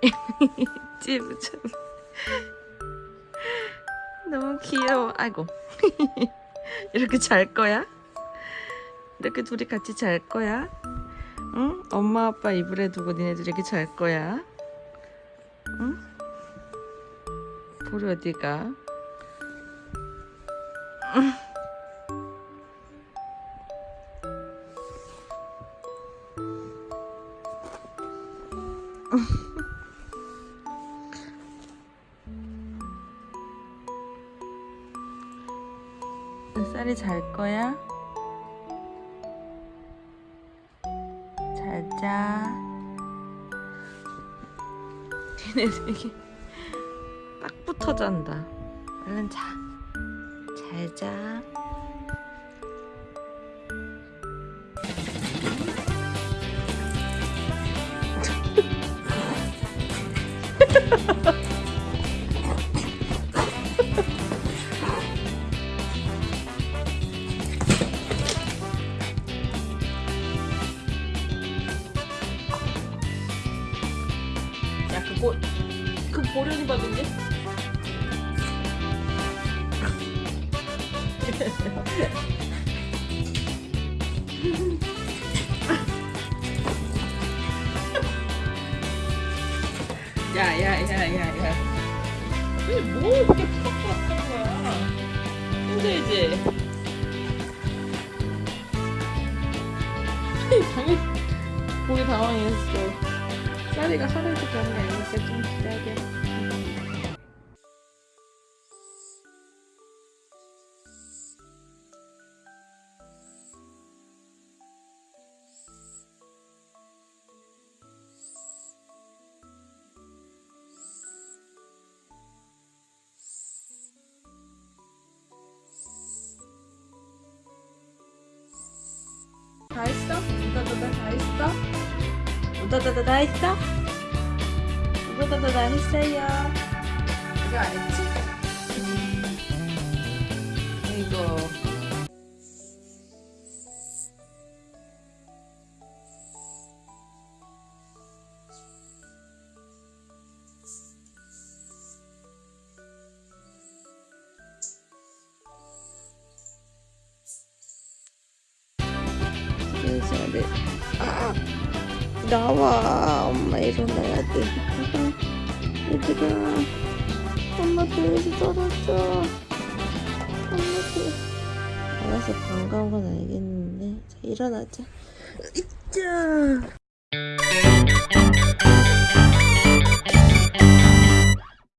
찌부 참 너무 귀여워 아이고 이렇게 잘 거야? 이렇게 둘이 같이 잘 거야? 응? 엄마 아빠 이불에 두고 니네들 이렇게 잘 거야? 응? 볼이 어디가? 쌀이 잘 거야? 잘 자. 걔네 되게 딱 붙어 잔다. 얼른 자. 잘 자. 보련이 받은데? 야야야야야. 뭐 이렇게 팍팍한 거야? 힘들지? 당연히 보기 당황했어. 쌀이가 하루 이렇게 하는 게 아니니까 좀 기다려 다 했어? 우다다다 다 했어? 우 내 아, 나와. 엄마 일어나야 돼 얘들아 엄마 배에서 떨어져. 엄마 배 알아서 반가운 건 알겠는데 자 일어나자. 으쌰